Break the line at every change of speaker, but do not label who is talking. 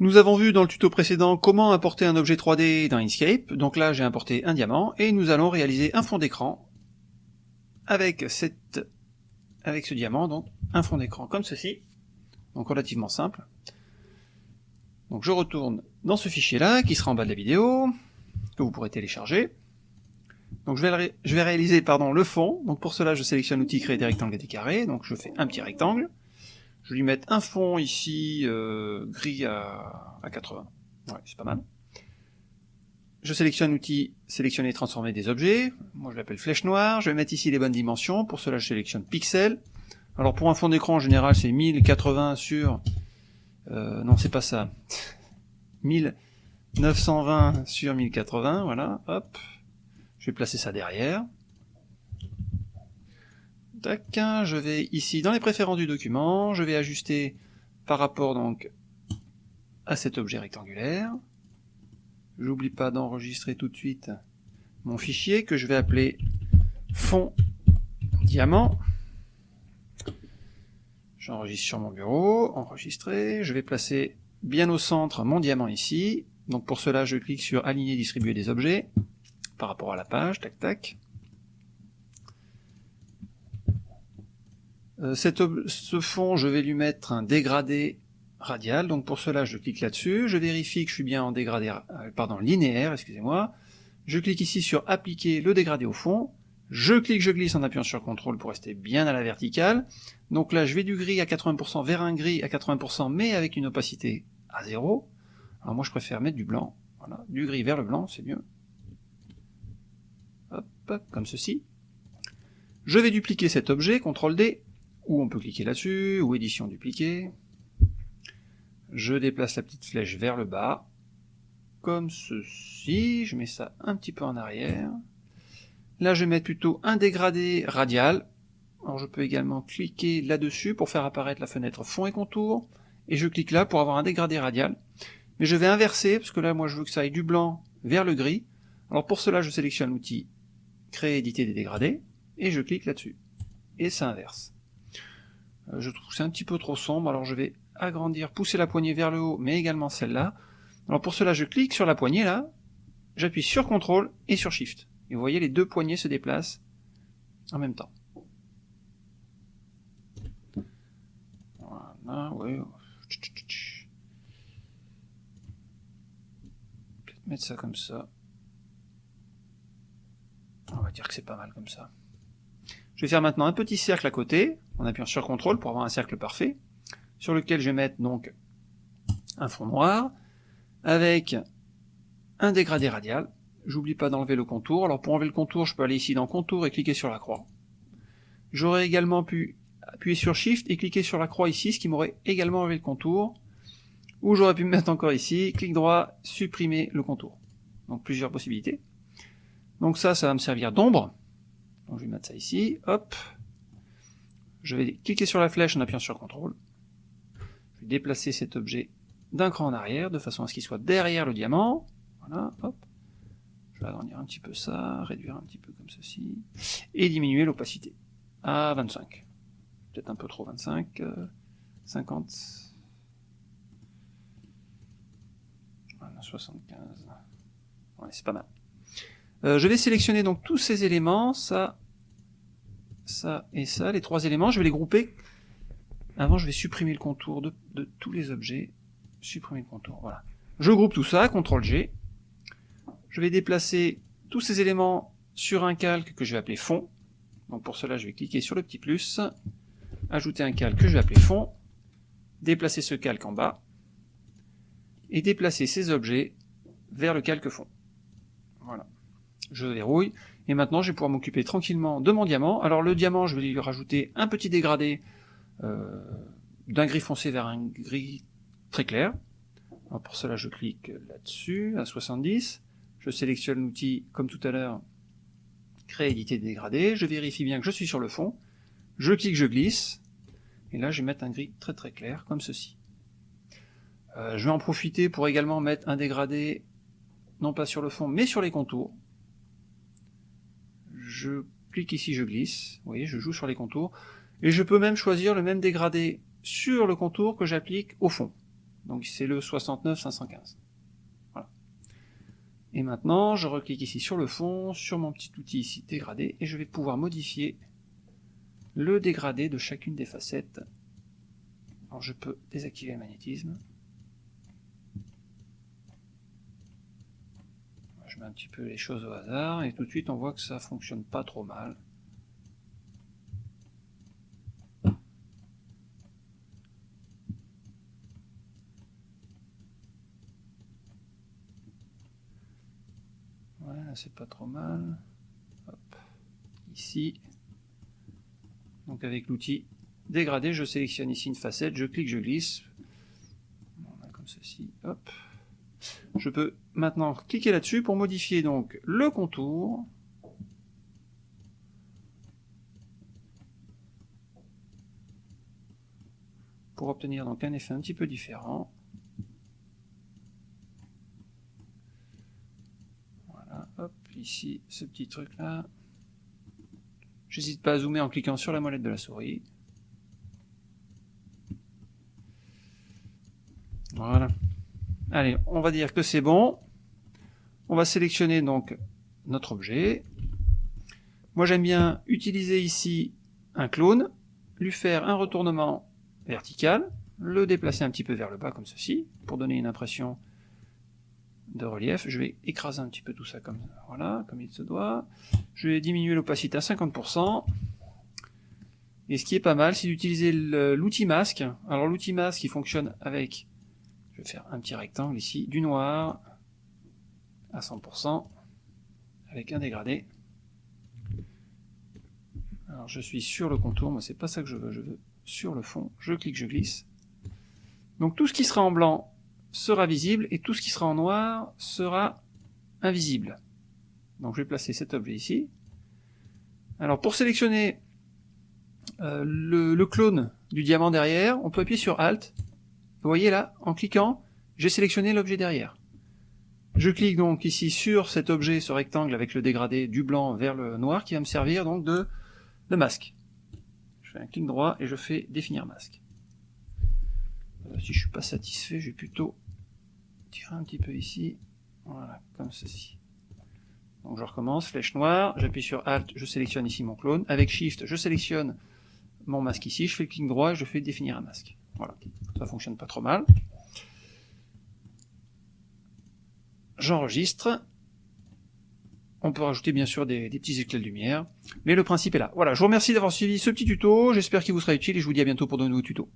Nous avons vu dans le tuto précédent comment importer un objet 3D dans Inkscape, donc là j'ai importé un diamant, et nous allons réaliser un fond d'écran avec, cette, avec ce diamant, donc un fond d'écran comme ceci, donc relativement simple. Donc je retourne dans ce fichier là, qui sera en bas de la vidéo, que vous pourrez télécharger. Donc je vais, réaliser pardon, le fond, donc pour cela je sélectionne l'outil créer des rectangles et des carrés, donc je fais un petit rectangle, je vais lui mettre un fond ici, euh, gris à, 80. Ouais, c'est pas mal. Je sélectionne l'outil sélectionner et transformer des objets. Moi je l'appelle flèche noire. Je vais mettre ici les bonnes dimensions. Pour cela je sélectionne pixel. Alors pour un fond d'écran en général c'est 1080 sur... Euh, non c'est pas ça. 1920 sur 1080, voilà, hop. Je vais placer ça derrière je vais ici dans les préférences du document, je vais ajuster par rapport donc à cet objet rectangulaire. J'oublie pas d'enregistrer tout de suite mon fichier que je vais appeler fond diamant. J'enregistre sur mon bureau, enregistrer, je vais placer bien au centre mon diamant ici, donc pour cela je clique sur aligner distribuer des objets par rapport à la page, tac tac. Euh, ce fond, je vais lui mettre un dégradé radial, donc pour cela je clique là-dessus, je vérifie que je suis bien en dégradé, euh, pardon, linéaire, excusez-moi, je clique ici sur appliquer le dégradé au fond, je clique, je glisse en appuyant sur CTRL pour rester bien à la verticale, donc là je vais du gris à 80% vers un gris à 80%, mais avec une opacité à 0, alors moi je préfère mettre du blanc, voilà, du gris vers le blanc, c'est mieux, hop, comme ceci, je vais dupliquer cet objet, CTRL D, ou on peut cliquer là-dessus, ou édition dupliquer. Je déplace la petite flèche vers le bas, comme ceci, je mets ça un petit peu en arrière. Là je vais mettre plutôt un dégradé radial, alors je peux également cliquer là-dessus pour faire apparaître la fenêtre fond et contour, et je clique là pour avoir un dégradé radial. Mais je vais inverser, parce que là moi je veux que ça aille du blanc vers le gris, alors pour cela je sélectionne l'outil créer éditer des dégradés, et je clique là-dessus. Et ça inverse. Euh, je trouve que c'est un petit peu trop sombre, alors je vais agrandir, pousser la poignée vers le haut, mais également celle-là. Alors pour cela, je clique sur la poignée là, j'appuie sur CTRL et sur SHIFT. Et vous voyez, les deux poignées se déplacent en même temps. Voilà, oui. Peut-être mettre ça comme ça. On va dire que c'est pas mal comme ça. Je vais faire maintenant un petit cercle à côté, en appuyant sur CTRL pour avoir un cercle parfait, sur lequel je vais mettre donc un fond noir, avec un dégradé radial. J'oublie pas d'enlever le contour. Alors pour enlever le contour, je peux aller ici dans Contour et cliquer sur la croix. J'aurais également pu appuyer sur Shift et cliquer sur la croix ici, ce qui m'aurait également enlevé le contour. Ou j'aurais pu me mettre encore ici, clic droit, supprimer le contour. Donc plusieurs possibilités. Donc ça, ça va me servir d'ombre. Donc je vais mettre ça ici, hop. Je vais cliquer sur la flèche en appuyant sur CTRL. Je vais déplacer cet objet d'un cran en arrière, de façon à ce qu'il soit derrière le diamant. Voilà, hop. Je vais agrandir un petit peu ça, réduire un petit peu comme ceci, et diminuer l'opacité à 25. Peut-être un peu trop 25, 50, 75. Ouais, c'est pas mal. Euh, je vais sélectionner donc tous ces éléments, ça, ça et ça, les trois éléments, je vais les grouper. Avant, je vais supprimer le contour de, tous les objets. Supprimer le contour, voilà. Je groupe tout ça, CTRL G. Je vais déplacer tous ces éléments sur un calque que je vais appeler fond. Donc pour cela, je vais cliquer sur le petit plus, ajouter un calque que je vais appeler fond, déplacer ce calque en bas, et déplacer ces objets vers le calque fond. Voilà je verrouille, et maintenant je vais pouvoir m'occuper tranquillement de mon diamant. Alors le diamant, je vais lui rajouter un petit dégradé euh, d'un gris foncé vers un gris très clair. Pour cela, je clique là-dessus, à 70, je sélectionne l'outil, comme tout à l'heure, créer, éditer, dégradé, je vérifie bien que je suis sur le fond, je clique, je glisse, et là je vais mettre un gris très très clair, comme ceci. Euh, je vais en profiter pour également mettre un dégradé, non pas sur le fond, mais sur les contours je clique ici, je glisse, vous voyez, je joue sur les contours, et je peux même choisir le même dégradé sur le contour que j'applique au fond. Donc c'est le 69 515. Voilà. Et maintenant, je reclique ici sur le fond, sur mon petit outil ici dégradé, et je vais pouvoir modifier le dégradé de chacune des facettes. Alors je peux désactiver le magnétisme. Je mets un petit peu les choses au hasard, et tout de suite on voit que ça fonctionne pas trop mal. Voilà, c'est pas trop mal. Ici. Donc avec l'outil dégradé, je sélectionne ici une facette, je clique, je glisse. comme ceci. Hop. Je peux maintenant cliquer là-dessus pour modifier donc le contour. Pour obtenir donc un effet un petit peu différent. Voilà, hop, ici, ce petit truc là. J'hésite pas à zoomer en cliquant sur la molette de la souris. Voilà. Allez, on va dire que c'est bon. On va sélectionner donc notre objet. Moi j'aime bien utiliser ici un clone, lui faire un retournement vertical, le déplacer un petit peu vers le bas comme ceci, pour donner une impression de relief. Je vais écraser un petit peu tout ça comme voilà, comme il se doit. Je vais diminuer l'opacité à 50%. Et ce qui est pas mal, c'est d'utiliser l'outil masque. Alors l'outil masque, il fonctionne avec je vais faire un petit rectangle ici, du noir à 100%, avec un dégradé. Alors je suis sur le contour, moi c'est pas ça que je veux, je veux sur le fond, je clique, je glisse. Donc tout ce qui sera en blanc sera visible, et tout ce qui sera en noir sera invisible. Donc je vais placer cet objet ici. Alors pour sélectionner euh, le clone du diamant derrière, on peut appuyer sur Alt, vous voyez là, en cliquant, j'ai sélectionné l'objet derrière. Je clique donc ici sur cet objet, ce rectangle avec le dégradé du blanc vers le noir qui va me servir donc de, masque. Je fais un clic droit et je fais définir masque. Euh, si je suis pas satisfait, je vais plutôt tirer un petit peu ici. Voilà, comme ceci. Donc je recommence, flèche noire, j'appuie sur Alt, je sélectionne ici mon clone. Avec Shift, je sélectionne mon masque ici, je fais le clic droit et je fais définir un masque. Voilà, ça fonctionne pas trop mal. J'enregistre. On peut rajouter bien sûr des, petits éclats de lumière, mais le principe est là. Voilà, je vous remercie d'avoir suivi ce petit tuto, j'espère qu'il vous sera utile et je vous dis à bientôt pour de nouveaux tutos.